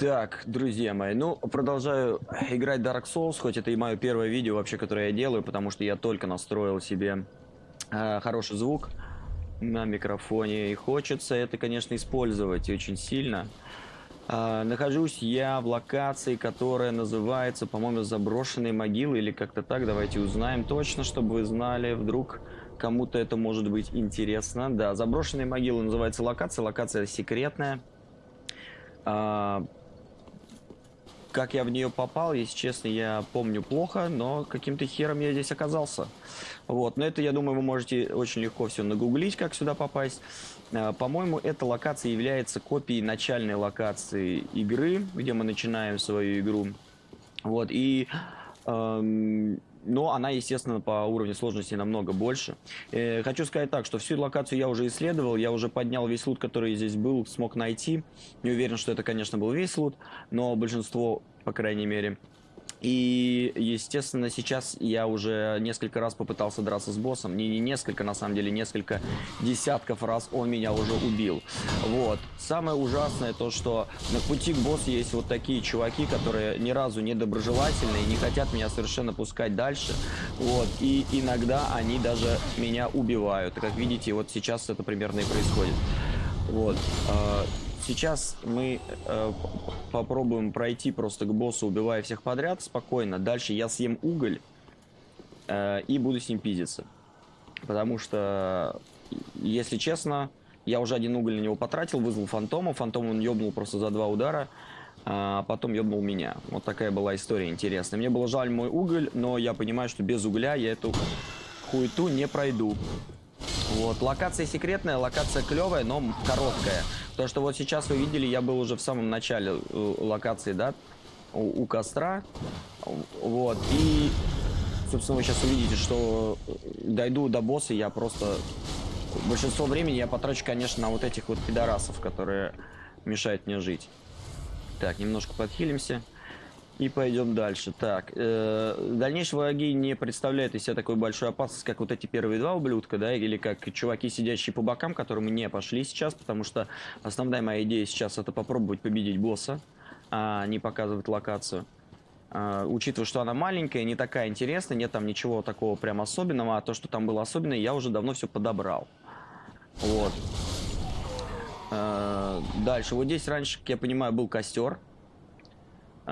Так, друзья мои, ну, продолжаю играть Dark Souls, хоть это и мое первое видео вообще, которое я делаю, потому что я только настроил себе э, хороший звук на микрофоне, и хочется это, конечно, использовать очень сильно. Э, нахожусь я в локации, которая называется, по-моему, заброшенные могилы, или как-то так, давайте узнаем точно, чтобы вы знали, вдруг кому-то это может быть интересно. Да, заброшенные могилы называется локация, локация секретная. А, как я в нее попал, если честно, я помню плохо, но каким-то хером я здесь оказался. Вот, но это, я думаю, вы можете очень легко все нагуглить, как сюда попасть. А, по-моему, эта локация является копией начальной локации игры, где мы начинаем свою игру. Вот, и... Эм, но она, естественно, по уровню сложности намного больше. Э, хочу сказать так, что всю локацию я уже исследовал, я уже поднял весь лут, который здесь был, смог найти. Не уверен, что это, конечно, был весь лут, но большинство, по крайней мере, и, естественно, сейчас я уже несколько раз попытался драться с боссом. Не, не несколько, на самом деле, несколько десятков раз он меня уже убил. Вот. Самое ужасное то, что на пути к боссу есть вот такие чуваки, которые ни разу не доброжелательные, не хотят меня совершенно пускать дальше. Вот. И иногда они даже меня убивают. Как видите, вот сейчас это примерно и происходит. Вот. Сейчас мы э, попробуем пройти просто к боссу, убивая всех подряд спокойно. Дальше я съем уголь э, и буду с ним пиздиться. Потому что, если честно, я уже один уголь на него потратил, вызвал фантома. Фантом он ёбнул просто за два удара, а потом ёбнул меня. Вот такая была история интересная. Мне было жаль мой уголь, но я понимаю, что без угля я эту хуету не пройду. Вот, локация секретная, локация клевая, но короткая. То, что вот сейчас вы видели, я был уже в самом начале э, локации, да, у, у костра. Вот, и, собственно, вы сейчас увидите, что э, дойду до босса, я просто... Большинство времени я потрачу, конечно, на вот этих вот пидорасов, которые мешают мне жить. Так, немножко подхилимся. И пойдем дальше. Так, э, дальнейшие враги не представляют из себя такой большой опасность, как вот эти первые два ублюдка, да, или как чуваки, сидящие по бокам, которые мы не пошли сейчас, потому что основная моя идея сейчас это попробовать победить босса, а не показывать локацию. Uh, учитывая, что она маленькая, не такая интересная, нет там ничего такого прям особенного, а то, что там было особенное, я уже давно все подобрал. Вот. Uh, дальше. Вот здесь раньше, как я понимаю, был костер.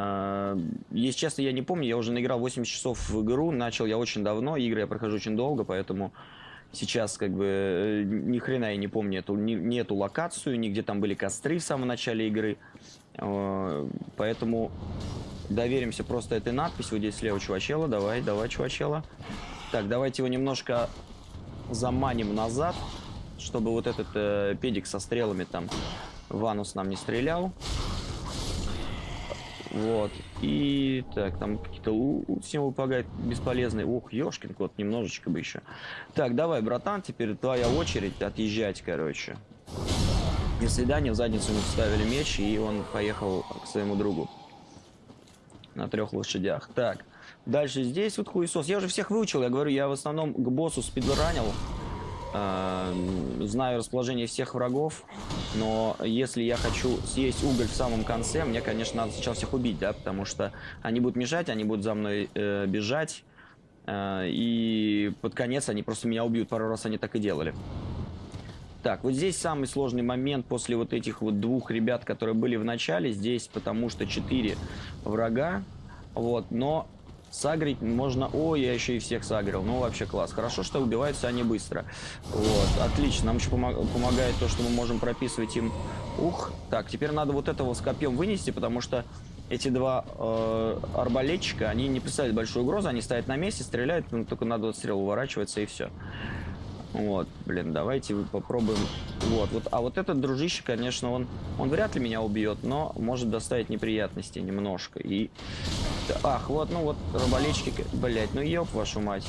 А, если честно, я не помню, я уже наиграл 80 часов в игру, начал я очень давно, игры я прохожу очень долго, поэтому сейчас как бы э, ни хрена я не помню эту, ни, ни эту локацию, ни где там были костры в самом начале игры, а, поэтому доверимся просто этой надписи, вот здесь слева чувачела, давай, давай чувачела. Так, давайте его немножко заманим назад, чтобы вот этот э, педик со стрелами там Ванус нам не стрелял. Вот. И так, там какие-то символы помогают бесполезные. Ух, ёшкин кот, немножечко бы еще. Так, давай, братан, теперь твоя очередь отъезжать, короче. До свидания, в задницу мы вставили меч, и он поехал к своему другу. На трех лошадях. Так, дальше здесь вот хуесос. Я уже всех выучил, я говорю, я в основном к боссу спидранил. Э, знаю расположение всех врагов, но если я хочу съесть уголь в самом конце, мне, конечно, надо сначала всех убить, да, потому что они будут мешать, они будут за мной э, бежать, э, и под конец они просто меня убьют. Пару раз они так и делали. Так, вот здесь самый сложный момент после вот этих вот двух ребят, которые были в начале. Здесь потому что четыре врага. Вот, но Сагрить можно... О, я еще и всех сагрил. Ну, вообще класс. Хорошо, что убиваются они быстро. Вот, отлично. Нам еще помог... помогает то, что мы можем прописывать им... Ух. Так, теперь надо вот этого с копьем вынести, потому что эти два э, арбалетчика, они не представляют большую угрозу. Они стоят на месте, стреляют, но только надо стрел уворачиваться и все. Вот, блин, давайте попробуем. Вот, вот, а вот этот дружище, конечно, он, он вряд ли меня убьет, но может доставить неприятности немножко. И, ах, вот, ну вот, раболечки, блять, ну ёб вашу мать.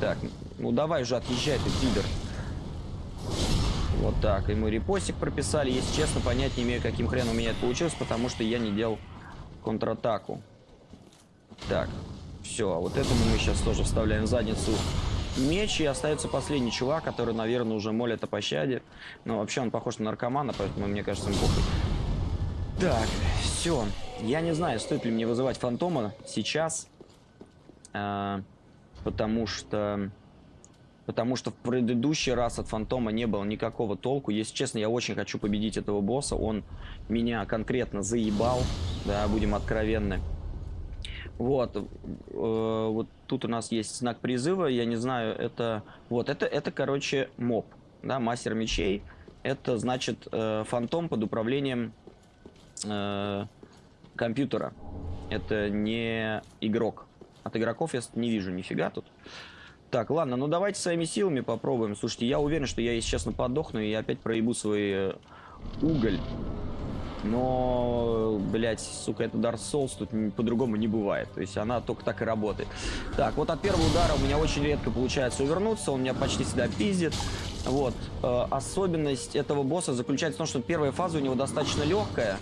Так, ну давай уже отъезжай ты, пидор. Вот так, ему репостик прописали. Если честно, понять не имею, каким хреном у меня это получилось, потому что я не делал контратаку. Так, все, а вот этому мы сейчас тоже вставляем в задницу меч, и остается последний чувак, который, наверное, уже молит о пощаде. Но вообще он похож на наркомана, поэтому мне кажется, он похуй. Так, все. Я не знаю, стоит ли мне вызывать фантома сейчас. А, потому что... Потому что в предыдущий раз от фантома не было никакого толку. Если честно, я очень хочу победить этого босса. Он меня конкретно заебал. Да, будем откровенны. Вот. Э, вот тут у нас есть знак призыва. Я не знаю, это... Вот, это, это короче, моб. Да, мастер мечей. Это значит э, фантом под управлением э, компьютера. Это не игрок. От игроков я не вижу нифига тут. Так, ладно, ну давайте своими силами попробуем. Слушайте, я уверен, что я, если честно, подохну и опять проебу свой э, уголь. Но, блядь, сука, это Dark Souls, тут по-другому не бывает. То есть она только так и работает. Так, вот от первого удара у меня очень редко получается увернуться, он меня почти всегда пиздит. Вот, э, особенность этого босса заключается в том, что первая фаза у него достаточно легкая.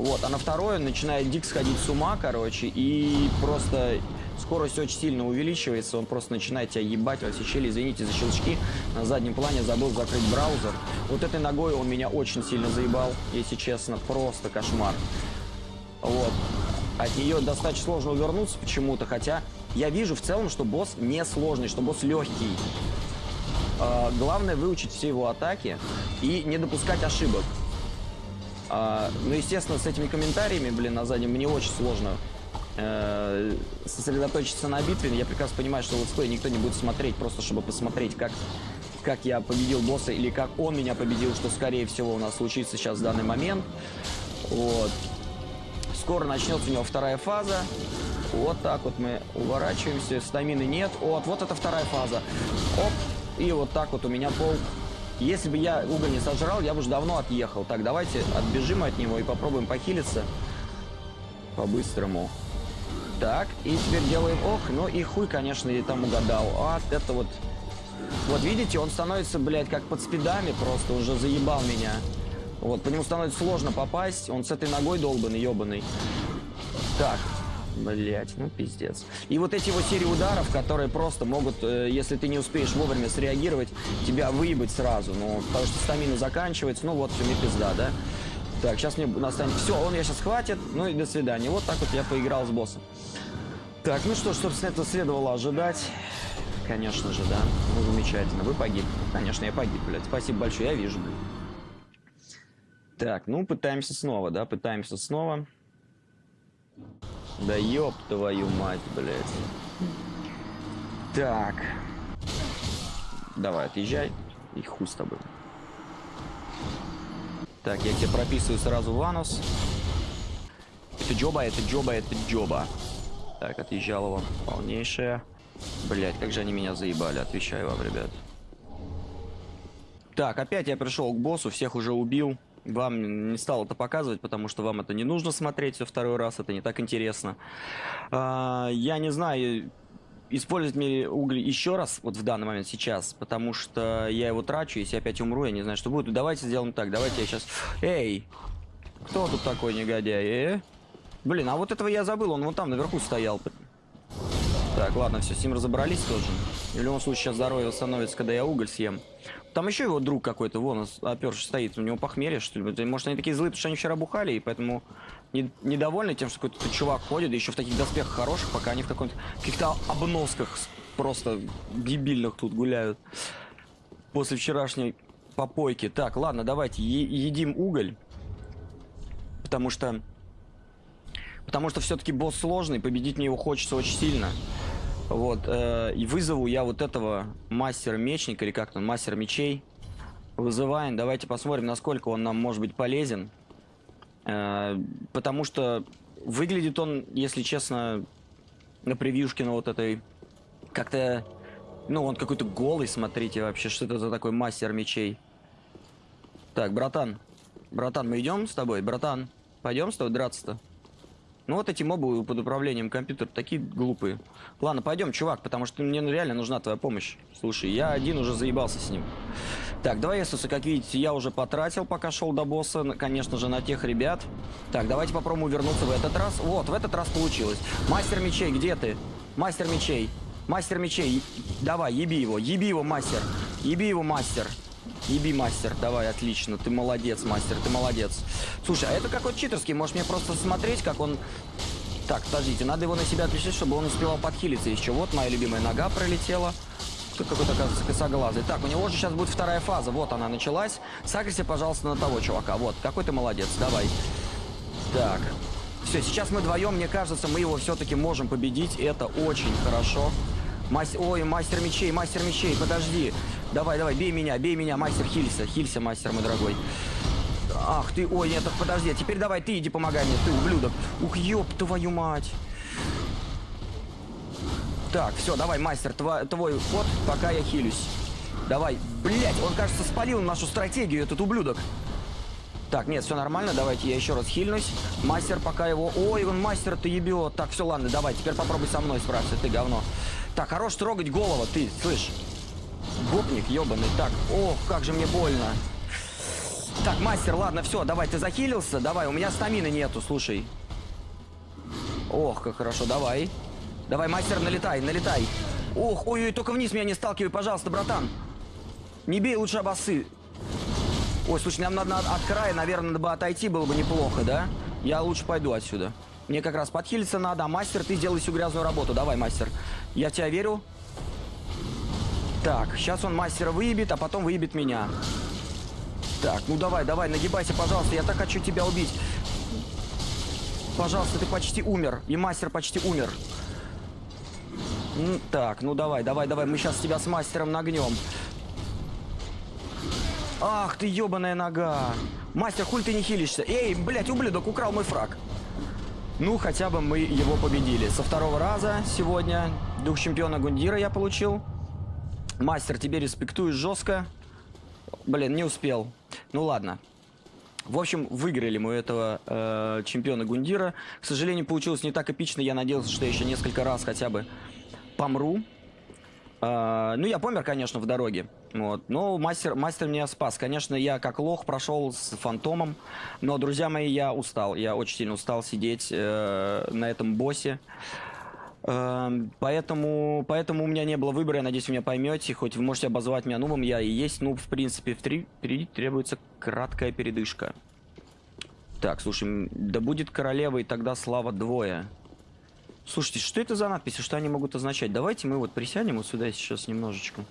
Вот, а на второй он начинает дик сходить с ума, короче, и просто скорость очень сильно увеличивается, он просто начинает тебя ебать во все щели, извините за щелчки, на заднем плане забыл закрыть браузер. Вот этой ногой он меня очень сильно заебал, если честно, просто кошмар. Вот. От нее достаточно сложно увернуться почему-то, хотя я вижу в целом, что босс не сложный, что босс легкий. А, главное выучить все его атаки и не допускать ошибок. А, ну, естественно, с этими комментариями, блин, на заднем мне очень сложно э, сосредоточиться на битве. Я прекрасно понимаю, что летсплей никто не будет смотреть, просто чтобы посмотреть, как, как я победил босса или как он меня победил, что, скорее всего, у нас случится сейчас в данный момент. Вот. Скоро начнется у него вторая фаза. Вот так вот мы уворачиваемся. Стамины нет. Вот, вот это вторая фаза. Оп. И вот так вот у меня пол если бы я уголь не сожрал, я бы уже давно отъехал. Так, давайте отбежим от него и попробуем похилиться. По-быстрому. Так, и теперь делаем ох. Ну и хуй, конечно, я там угадал. А, это вот... Вот видите, он становится, блядь, как под спидами просто. Уже заебал меня. Вот, по нему становится сложно попасть. Он с этой ногой долбанный, ебаный. Так, Блять, ну пиздец. И вот эти вот серии ударов, которые просто могут, э, если ты не успеешь вовремя среагировать, тебя выебать сразу. Ну, потому что стамина заканчивается, ну вот, все, мне пизда, да? Так, сейчас мне настанет... Все, он меня сейчас хватит, ну и до свидания. Вот так вот я поиграл с боссом. Так, ну что, собственно, это следовало ожидать. Конечно же, да. Ну, замечательно. Вы погибли. Конечно, я погиб, блядь. Спасибо большое, я вижу, блядь. Так, ну, пытаемся снова, да, пытаемся снова. Да ёб твою мать, блядь. Так. Давай, отъезжай. И хуй с тобой. Так, я тебе прописываю сразу ванус. Это джоба, это джоба, это джоба. Так, отъезжал его. Полнейшая. Блять, как же они меня заебали, отвечаю вам, ребят. Так, опять я пришел к боссу, всех уже убил. Вам не стал это показывать, потому что вам это не нужно смотреть все второй раз, это не так интересно. А, я не знаю, использовать мне уголь еще раз, вот в данный момент сейчас, потому что я его трачу, если опять умру, я не знаю, что будет. Давайте сделаем так, давайте я сейчас... Эй! Кто тут такой негодяй, э? Блин, а вот этого я забыл, он вон там наверху стоял. Так, ладно, все, с ним разобрались тоже. В любом случае, сейчас здоровье восстановится, когда я уголь съем. Там еще его друг какой-то, вон, оперший стоит, у него похмелье, что ли. Может, они такие злые, потому что они вчера бухали, и поэтому не, недовольны тем, что какой-то чувак ходит, еще в таких доспехах хороших, пока они в каком-то каких-то обносках просто дебильных тут гуляют. После вчерашней попойки. Так, ладно, давайте едим уголь. Потому что... Потому что все-таки босс сложный, победить мне его хочется очень сильно. Вот, э, и вызову я вот этого мастера-мечника, или как там, мастер мечей. Вызываем, давайте посмотрим, насколько он нам может быть полезен. Э, потому что выглядит он, если честно, на превьюшке на вот этой, как-то, ну, он какой-то голый, смотрите вообще, что это за такой мастер мечей. Так, братан, братан, мы идем с тобой, братан, пойдем с тобой драться-то? Ну вот эти мобы под управлением компьютера такие глупые. Ладно, пойдем, чувак, потому что мне реально нужна твоя помощь. Слушай, я один уже заебался с ним. Так, давай, Иисуса, как видите, я уже потратил, пока шел до босса, конечно же, на тех ребят. Так, давайте попробуем вернуться в этот раз. Вот, в этот раз получилось. Мастер мечей, где ты? Мастер мечей. Мастер мечей, давай, еби его, еби его, мастер. Еби его, мастер. Еби, мастер. Давай, отлично. Ты молодец, мастер, ты молодец. Слушай, а это какой-то читерский. Можешь мне просто смотреть, как он... Так, подождите, надо его на себя отвлечь, чтобы он успевал подхилиться еще. Вот моя любимая нога пролетела. Тут какой-то, оказывается, косоглазый. Так, у него же сейчас будет вторая фаза. Вот она началась. Сагрися, пожалуйста, на того чувака. Вот, какой ты молодец. Давай. Так. Все, сейчас мы вдвоем, мне кажется, мы его все-таки можем победить. Это очень хорошо. Мастер... Ой, мастер мечей, мастер мечей, подожди. Давай, давай, бей меня, бей меня, мастер, хилься. Хилься, мастер мой дорогой. Ах ты, ой, нет, подожди, теперь давай ты иди помогай мне, ты ублюдок. Ух, ёб твою мать. Так, все, давай, мастер, твой, твой ход, пока я хилюсь. Давай, блять, он, кажется, спалил нашу стратегию, этот ублюдок. Так, нет, все нормально, давайте я еще раз хильнусь. Мастер пока его... Ой, он мастер, ты ебет. Так, все, ладно, давай, теперь попробуй со мной справиться, ты говно. Так, хорош трогать голову, ты, слышь. Гопник ебаный. Так, ох, как же мне больно. Так, мастер, ладно, все, давай, ты захилился? Давай, у меня стамины нету, слушай. Ох, как хорошо, давай. Давай, мастер, налетай, налетай. Ох, ой-ой, только вниз меня не сталкивай, пожалуйста, братан. Не бей лучше обосы. Ой, слушай, нам надо от края, наверное, бы отойти, было бы неплохо, да? Я лучше пойду отсюда. Мне как раз подхилиться надо, а мастер, ты сделай всю грязную работу. Давай, мастер. Я в тебя верю. Так, сейчас он мастера выебет, а потом выебет меня. Так, ну давай, давай, нагибайся, пожалуйста. Я так хочу тебя убить. Пожалуйста, ты почти умер. И мастер почти умер. Так, ну давай, давай, давай. Мы сейчас тебя с мастером нагнем. Ах ты, ебаная нога. Мастер, хуй ты не хилишься. Эй, блядь, ублюдок украл мой фраг. Ну, хотя бы мы его победили. Со второго раза сегодня дух чемпиона Гундира я получил. Мастер, тебе респектую жестко. Блин, не успел. Ну ладно. В общем, выиграли мы этого э, чемпиона Гундира. К сожалению, получилось не так эпично. Я надеялся, что еще несколько раз хотя бы помру. Э, ну, я помер, конечно, в дороге. Вот. Но мастер, мастер меня спас. Конечно, я как лох прошел с фантомом. Но, друзья мои, я устал. Я очень сильно устал сидеть э, на этом боссе. Эм, поэтому, поэтому у меня не было выбора, я надеюсь, вы меня поймете. Хоть вы можете обозвать меня нубом, я и есть нуб, в принципе. Впереди требуется краткая передышка. Так, слушай, да будет королева, и тогда слава двое. Слушайте, что это за надписи, что они могут означать? Давайте мы вот присядем вот сюда сейчас немножечко.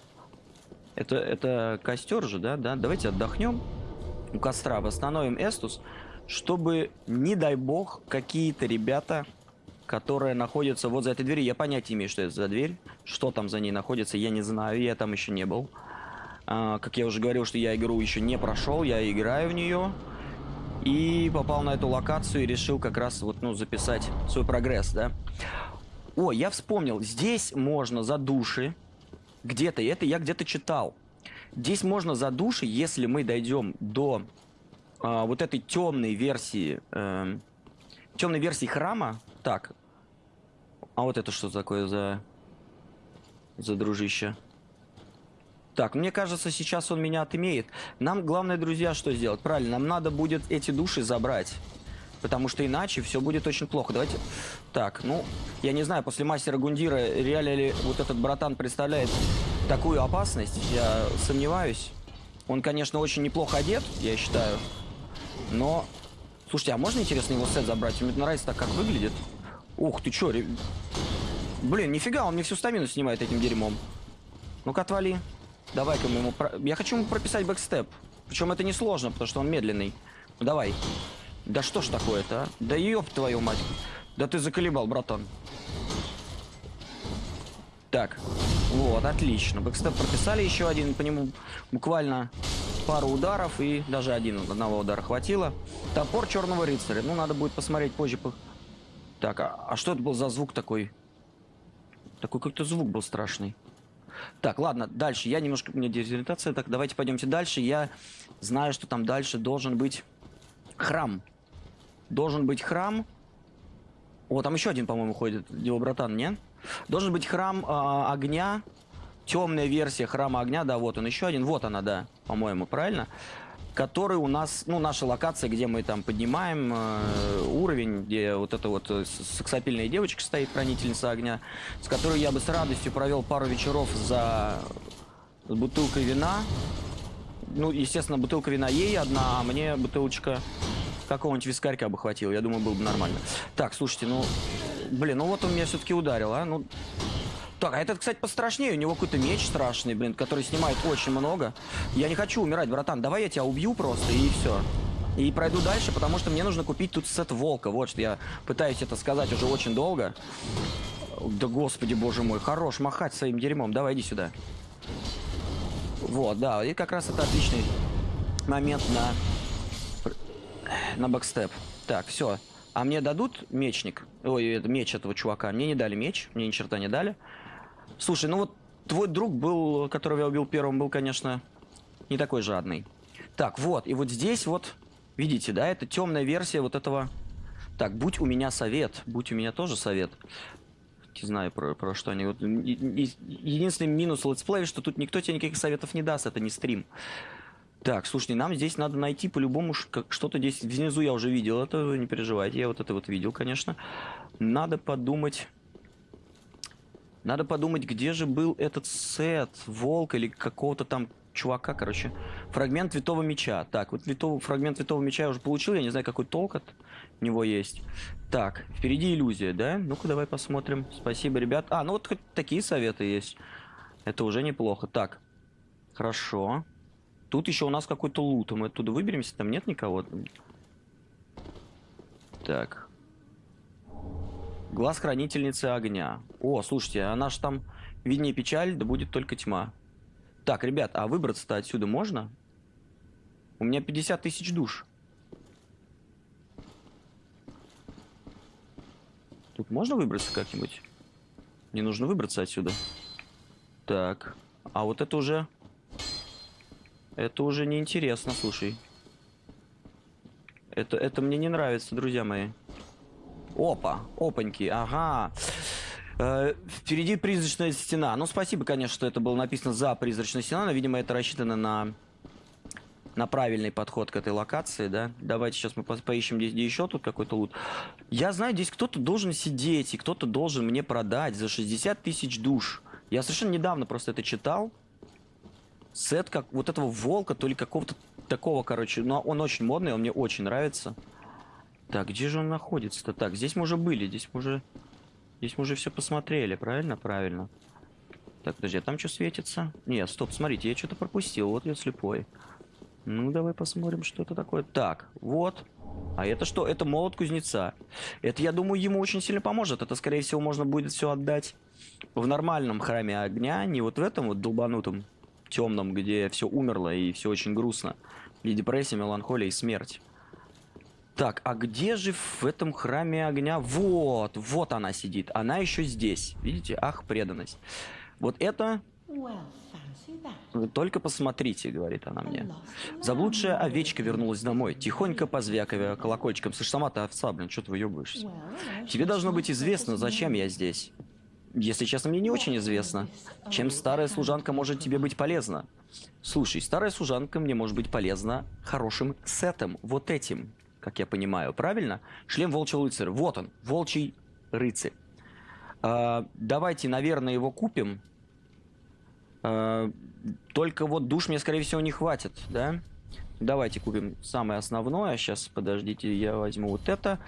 Это, это костер же, да? да? Давайте отдохнем у костра, восстановим Эстус, чтобы, не дай бог, какие-то ребята которая находится вот за этой дверью. Я понятия имею, что это за дверь. Что там за ней находится, я не знаю. Я там еще не был. А, как я уже говорил, что я игру еще не прошел. Я играю в нее. И попал на эту локацию и решил как раз вот, ну, записать свой прогресс, да. О, я вспомнил. Здесь можно за души. Где-то, это я где-то читал. Здесь можно за души, если мы дойдем до а, вот этой темной версии... Э, темной версии храма. Так, а вот это что такое за... За дружище? Так, мне кажется, сейчас он меня отымеет. Нам главное, друзья, что сделать? Правильно, нам надо будет эти души забрать. Потому что иначе все будет очень плохо. Давайте... Так, ну, я не знаю, после мастера Гундира реально ли вот этот братан представляет такую опасность. Я сомневаюсь. Он, конечно, очень неплохо одет, я считаю. Но... Слушайте, а можно, интересно, его сет забрать? Мне нравится так, как выглядит. Ух ты, чё, ре... Блин, нифига, он мне всю стамину снимает этим дерьмом. Ну-ка, отвали. Давай-ка ему... Про... Я хочу ему прописать бэкстеп. Причем это несложно, потому что он медленный. Ну, давай. Да что ж такое-то, а? Да ёб твою мать. Да ты заколебал, братан. Так, вот, отлично. Бэкстеп прописали еще один, по нему буквально пару ударов, и даже один одного удара хватило. Топор черного рыцаря. Ну, надо будет посмотреть позже, так, а, а что это был за звук такой? Такой как-то звук был страшный. Так, ладно, дальше. Я немножко... У меня дезориентация. Так, давайте пойдемте дальше. Я знаю, что там дальше должен быть храм. Должен быть храм. О, там еще один, по-моему, ходит. Его братан, нет? Должен быть храм э, огня. Темная версия храма огня. Да, вот он еще один. Вот она, да, по-моему, правильно? Который у нас, ну, наша локация, где мы там поднимаем э, уровень, где вот эта вот э, сексапильная девочка стоит, хранительница огня, с которой я бы с радостью провел пару вечеров за бутылкой вина. Ну, естественно, бутылка вина ей одна, а мне бутылочка какого-нибудь вискарька бы хватило. Я думаю, было бы нормально. Так, слушайте, ну... Блин, ну вот он меня все-таки ударил, а? Ну... Так, а этот, кстати, пострашнее. У него какой-то меч страшный, блин, который снимает очень много. Я не хочу умирать, братан. Давай я тебя убью просто, и все. И пройду дальше, потому что мне нужно купить тут сет волка. Вот что я пытаюсь это сказать уже очень долго. Да господи, боже мой, хорош махать своим дерьмом. Давай, иди сюда. Вот, да, и как раз это отличный момент на, на бэкстеп. Так, все. А мне дадут мечник? Ой, меч этого чувака. Мне не дали меч, мне ни черта не дали. Слушай, ну вот твой друг был, которого я убил первым, был, конечно, не такой жадный. Так, вот, и вот здесь вот, видите, да, это темная версия вот этого... Так, будь у меня совет, будь у меня тоже совет не знаю про, про что они. Вот, единственный минус летсплея, что тут никто тебе никаких советов не даст, это не стрим. Так, слушайте, нам здесь надо найти по-любому что-то здесь внизу я уже видел, это не переживайте, я вот это вот видел, конечно. Надо подумать... Надо подумать, где же был этот сет, волк или какого-то там чувака, короче. Фрагмент Витого Меча. Так, вот витого, фрагмент Витого Меча я уже получил, я не знаю, какой толк от него есть. Так, впереди иллюзия, да? Ну-ка, давай посмотрим. Спасибо, ребят. А, ну вот хоть такие советы есть. Это уже неплохо. Так, хорошо. Тут еще у нас какой-то лут. Мы оттуда выберемся, там нет никого. Так. Глаз хранительницы огня. О, слушайте, она же там виднее печаль, да будет только тьма. Так, ребят, а выбраться-то отсюда можно? У меня 50 тысяч душ. Тут можно выбраться как-нибудь? Мне нужно выбраться отсюда. Так. А вот это уже... Это уже неинтересно, слушай. Это, это мне не нравится, друзья мои. Опа, опаньки, ага. Э, впереди призрачная стена. Ну, спасибо, конечно, что это было написано за призрачной стеной, но, видимо, это рассчитано на на правильный подход к этой локации, да. Давайте сейчас мы по поищем здесь еще тут какой-то лут. Я знаю, здесь кто-то должен сидеть, и кто-то должен мне продать за 60 тысяч душ. Я совершенно недавно просто это читал. Сет как вот этого волка, то ли какого-то такого, короче. Но он очень модный, он мне очень нравится. Так, где же он находится-то? Так, здесь мы уже были, здесь мы уже... Здесь мы уже все посмотрели, правильно? Правильно. Так, подожди, а там что светится? Нет, стоп, смотрите, я что-то пропустил, вот я слепой. Ну, давай посмотрим, что это такое. Так, вот. А это что? Это молот кузнеца. Это, я думаю, ему очень сильно поможет. Это, скорее всего, можно будет все отдать в нормальном храме огня, не вот в этом вот долбанутом темном, где все умерло и все очень грустно. И депрессия, меланхолия и смерть. Так, а где же в этом храме огня? Вот, вот она сидит. Она еще здесь. Видите? Ах, преданность. Вот это только посмотрите, говорит она мне. Заблудшая овечка вернулась домой, тихонько позвякивая колокольчиком. Слышь, сама ты овца, блин, что ты выебываешься? Тебе должно быть известно, зачем я здесь. Если честно, мне не очень известно. Чем старая служанка может тебе быть полезна? Слушай, старая служанка мне может быть полезна хорошим сетом, вот этим, как я понимаю, правильно? Шлем волчьего рыцаря. Вот он, волчий рыцарь. А, давайте, наверное, его купим. А, только вот душ мне, скорее всего, не хватит, да? Давайте купим самое основное. Сейчас, подождите, я возьму вот это.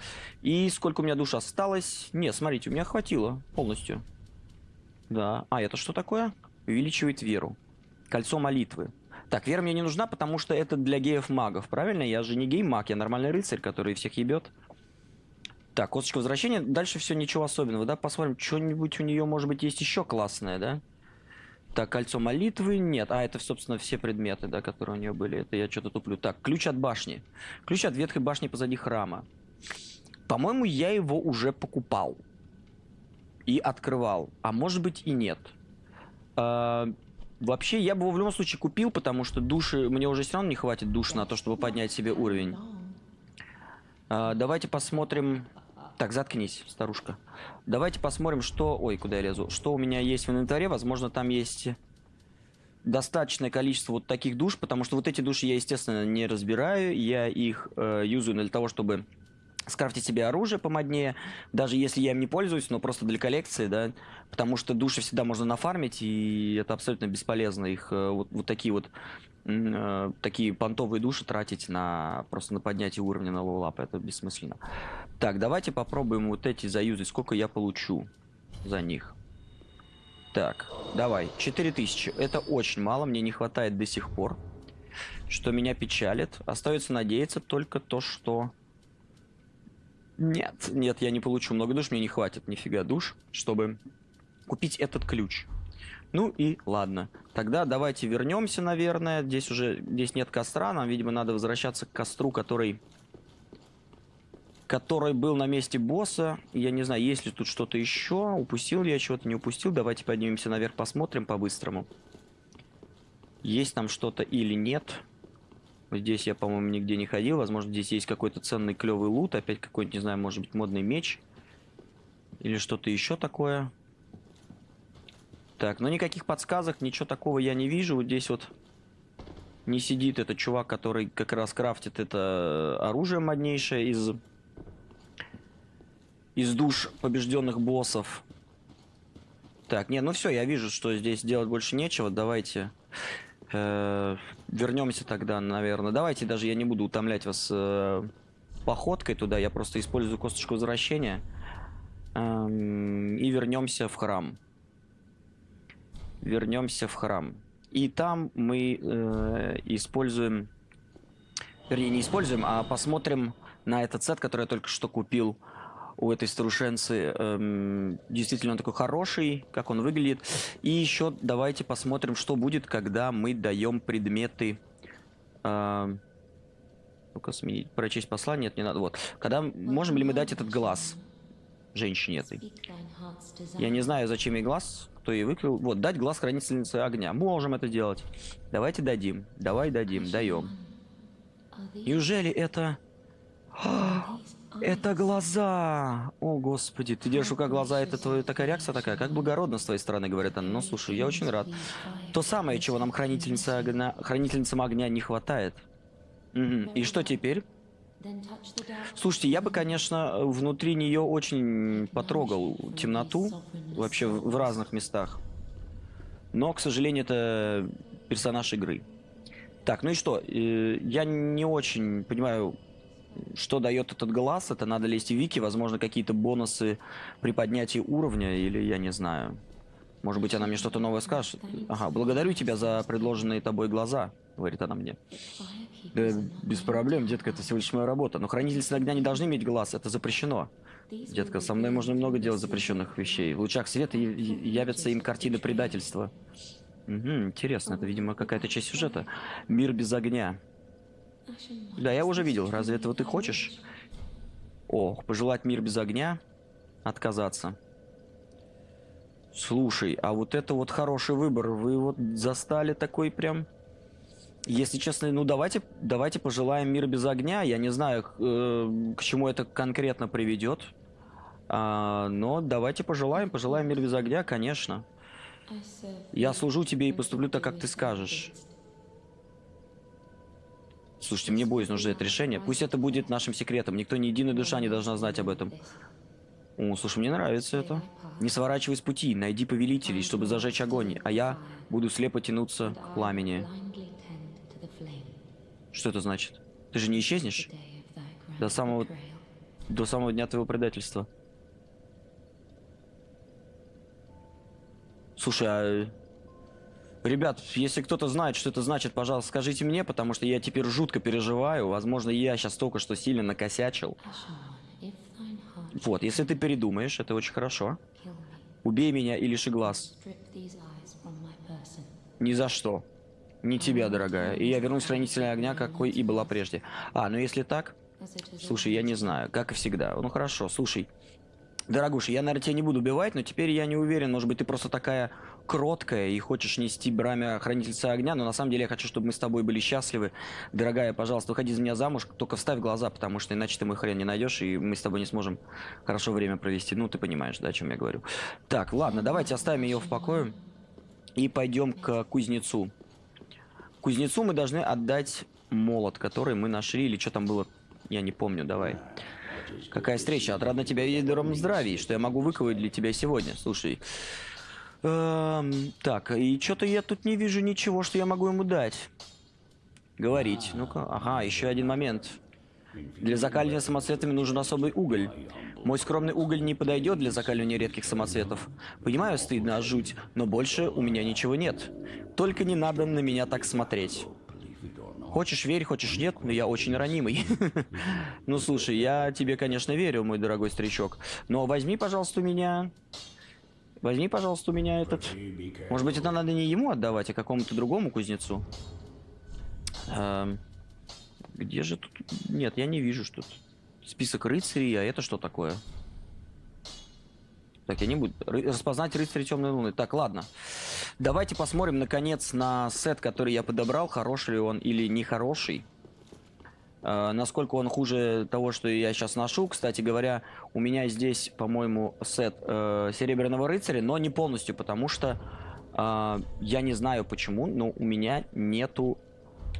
И сколько у меня душ осталось? Не, смотрите, у меня хватило полностью. Да. А, это что такое? Увеличивает веру. Кольцо молитвы. Так, вера мне не нужна, потому что это для геев-магов, правильно? Я же не гей-маг, я нормальный рыцарь, который всех ебет. Так, косточка возвращения. Дальше все ничего особенного, да? Посмотрим, что-нибудь у нее, может быть, есть еще классное, да? Так, кольцо молитвы нет. А, это, собственно, все предметы, да, которые у нее были. Это я что-то туплю. Так, ключ от башни. Ключ от ветхой башни позади храма. По-моему, я его уже покупал. И открывал. А может быть и нет. А, вообще, я бы его в любом случае купил, потому что души... Мне уже все равно не хватит душ на то, чтобы поднять себе уровень. А, давайте посмотрим... Так, заткнись, старушка. Давайте посмотрим, что... Ой, куда я лезу? Что у меня есть в инвентаре. Возможно, там есть достаточное количество вот таких душ, потому что вот эти души я, естественно, не разбираю. Я их э, юзаю для того, чтобы скрафтить себе оружие помоднее, даже если я им не пользуюсь, но просто для коллекции, да, потому что души всегда можно нафармить, и это абсолютно бесполезно их э, вот, вот такие вот э, такие понтовые души тратить на просто на поднятие уровня на level up. Это бессмысленно. Так, давайте попробуем вот эти заюзать. Сколько я получу за них? Так, давай. 4000. Это очень мало. Мне не хватает до сих пор. Что меня печалит. Остается надеяться только то, что... Нет, нет, я не получу много душ. Мне не хватит нифига душ, чтобы купить этот ключ. Ну и ладно. Тогда давайте вернемся, наверное. Здесь уже здесь нет костра. Нам, видимо, надо возвращаться к костру, который который был на месте босса. Я не знаю, есть ли тут что-то еще. Упустил ли я чего-то, не упустил. Давайте поднимемся наверх, посмотрим по-быстрому. Есть там что-то или нет. Здесь я, по-моему, нигде не ходил. Возможно, здесь есть какой-то ценный клевый лут. Опять какой-нибудь, не знаю, может быть, модный меч. Или что-то еще такое. Так, но никаких подсказок, ничего такого я не вижу. Вот здесь вот не сидит этот чувак, который как раз крафтит это оружие моднейшее из из душ побежденных боссов. Так, не, ну все, я вижу, что здесь делать больше нечего. Давайте вернемся тогда, наверное. Давайте даже я не буду утомлять вас э, походкой туда. Я просто использую косточку возвращения. Э, и вернемся в храм. Вернемся в храм. И там мы э, используем... Вернее, не используем, а посмотрим на этот сет, который я только что купил у этой старушенцы. Эм, действительно он такой хороший, как он выглядит. И еще давайте посмотрим, что будет, когда мы даем предметы... Э, ну-ка, прочесть послание, нет, не надо. Вот. Когда можем ли мы дать этот глаз женщине этой? Я не знаю, зачем ей глаз, кто ей выкрыл. Вот, дать глаз хранительницы огня. Можем это делать. Давайте дадим. Давай дадим, даем. Неужели это... Это глаза! О, господи, ты держишь рука глаза, это твоя такая реакция такая, как благородно с твоей стороны, говорит она. Ну, слушай, я очень рад. То самое, чего нам хранительница огня, хранительницам огня не хватает. Угу. И что теперь? Слушайте, я бы, конечно, внутри нее очень потрогал темноту, вообще в, в разных местах. Но, к сожалению, это персонаж игры. Так, ну и что? Э, я не очень понимаю, что дает этот глаз. Это надо лезть в вики, возможно, какие-то бонусы при поднятии уровня, или я не знаю. Может быть, она мне что-то новое скажет. Ага, благодарю тебя за предложенные тобой глаза, говорит она мне. Да, без проблем, детка, это всего лишь моя работа. Но хранительницы огня не должны иметь глаз, это запрещено. Детка, со мной можно много делать запрещенных вещей. В лучах света явятся им картины предательства. Угу, интересно, это, видимо, какая-то часть сюжета. Мир без огня. Да, я уже видел. Разве этого ты хочешь? Ох, пожелать мир без огня? Отказаться. Слушай, а вот это вот хороший выбор. Вы вот застали такой прям... Если честно, ну давайте, давайте пожелаем мир без огня. Я не знаю, э, к чему это конкретно приведет. А, но давайте пожелаем, пожелаем мир без огня, конечно. Я служу тебе и поступлю так, как ты скажешь. Слушайте, мне боюсь, нужно это решение. Пусть это будет нашим секретом. Никто, ни единая душа не должна знать об этом. О, слушай, мне нравится это. Не сворачивай с пути, найди повелителей, чтобы зажечь огонь, а я буду слепо тянуться к пламени. Что это значит? Ты же не исчезнешь? До самого... До самого дня твоего предательства. Слушай, а Ребят, если кто-то знает, что это значит, пожалуйста, скажите мне, потому что я теперь жутко переживаю. Возможно, я сейчас только что сильно накосячил. Вот, если ты передумаешь, это очень хорошо. Убей меня и лиши глаз. Ни за что. Не тебя, дорогая. И я вернусь хранителя огня, какой и была прежде. А, ну если так... Слушай, я не знаю, как и всегда. Ну хорошо, слушай. Дорогуша, я, наверное, тебя не буду убивать, но теперь я не уверен, может быть, ты просто такая кроткая и хочешь нести брамя хранительца огня, но на самом деле я хочу, чтобы мы с тобой были счастливы. Дорогая, пожалуйста, выходи за меня замуж, только вставь глаза, потому что иначе ты мой хрен не найдешь, и мы с тобой не сможем хорошо время провести. Ну, ты понимаешь, да, о чем я говорю. Так, ладно, давайте оставим ее в покое и пойдем к кузнецу. Кузнецу мы должны отдать молот, который мы нашли, или что там было, я не помню, давай. Какая встреча? Отрадно тебя видеть в здравии, что я могу выковать для тебя сегодня. Слушай. Эм, так, и что-то я тут не вижу ничего, что я могу ему дать. говорить. Ну-ка, ага, еще один момент. Для закаливания самоцветами нужен особый уголь. Мой скромный уголь не подойдет для закаливания редких самоцветов. Понимаю, стыдно, жуть, но больше у меня ничего нет. Только не надо на меня так смотреть. Хочешь верь, хочешь нет, но я очень ранимый. ну слушай, я тебе, конечно, верю, мой дорогой старичок. Но возьми, пожалуйста, у меня... Возьми, пожалуйста, у меня этот... Может быть, это надо не ему отдавать, а какому-то другому кузнецу. Эм... Где же тут... Нет, я не вижу, что тут... Список рыцарей, а это что такое? Так, я не буду... Распознать рыцаря темной луны. Так, ладно. Давайте посмотрим, наконец, на сет, который я подобрал. Хороший ли он или нехороший. Uh, насколько он хуже того, что я сейчас ношу. Кстати говоря, у меня здесь, по-моему, сет uh, Серебряного Рыцаря, но не полностью, потому что uh, я не знаю почему, но у меня нету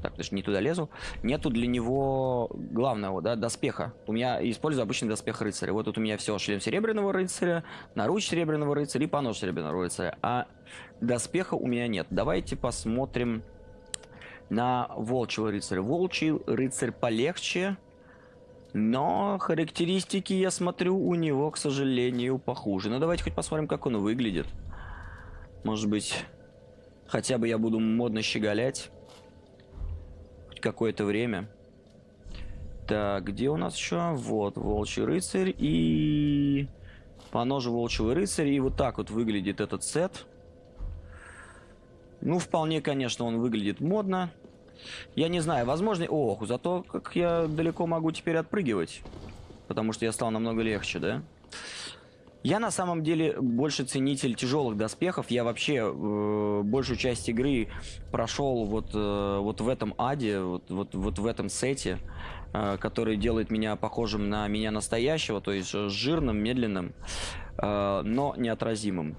так, даже не туда лезу. Нету для него главного, да, доспеха. У меня использую обычный доспех рыцаря. Вот тут у меня все, шлем серебряного рыцаря, наруч серебряного рыцаря и понож серебряного рыцаря. А доспеха у меня нет. Давайте посмотрим на волчьего рыцаря. Волчий рыцарь полегче, но характеристики, я смотрю, у него, к сожалению, похуже. Ну, давайте хоть посмотрим, как он выглядит. Может быть, хотя бы я буду модно щеголять какое-то время. Так, где у нас еще? Вот, Волчий рыцарь и... По ножу Волчьего рыцаря. И вот так вот выглядит этот сет. Ну, вполне, конечно, он выглядит модно. Я не знаю, возможно... Ох, зато как я далеко могу теперь отпрыгивать. Потому что я стал намного легче, да? Я на самом деле больше ценитель тяжелых доспехов. Я вообще э, большую часть игры прошел вот, э, вот в этом аде, вот, вот, вот в этом сете, э, который делает меня похожим на меня настоящего, то есть жирным, медленным, э, но неотразимым.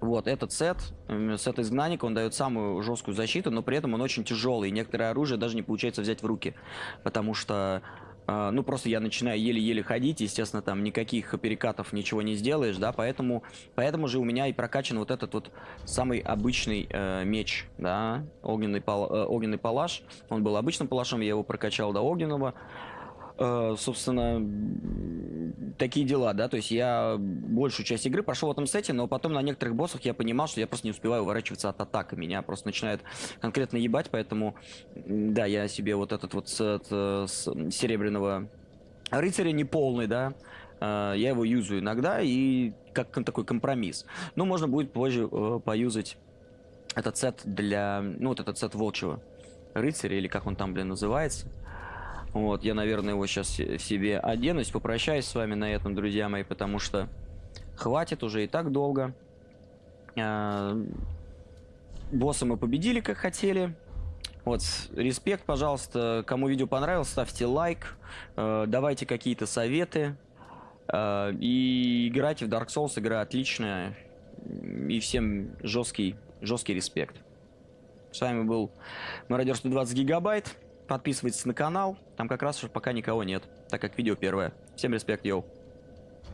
Вот, этот сет, сет изгнанника, он дает самую жесткую защиту, но при этом он очень тяжелый. И некоторое оружие даже не получается взять в руки, потому что а, ну, просто я начинаю еле-еле ходить, естественно, там никаких перекатов ничего не сделаешь, да, поэтому, поэтому же у меня и прокачан вот этот вот самый обычный э, меч, да, огненный, пал, э, огненный палаш, он был обычным палашом, я его прокачал до огненного, собственно, такие дела, да, то есть я большую часть игры прошел в этом сете, но потом на некоторых боссах я понимал, что я просто не успеваю уворачиваться от атак, меня просто начинает конкретно ебать, поэтому, да, я себе вот этот вот сет э, с серебряного рыцаря не полный, да, э, я его юзаю иногда и как такой компромисс. Но можно будет позже э, поюзать этот сет для, ну вот этот сет волчьего рыцаря, или как он там, блин, называется. Вот, я, наверное, его сейчас себе оденусь, попрощаюсь с вами на этом, друзья мои, потому что хватит уже и так долго. А, босса мы победили, как хотели. Вот, респект, пожалуйста, кому видео понравилось, ставьте лайк, э, давайте какие-то советы. Э, и играйте в Dark Souls, игра отличная. И всем жесткий, жесткий респект. С вами был Мародер 120 гигабайт. Подписывайтесь на канал, там как раз пока никого нет, так как видео первое. Всем респект, йоу.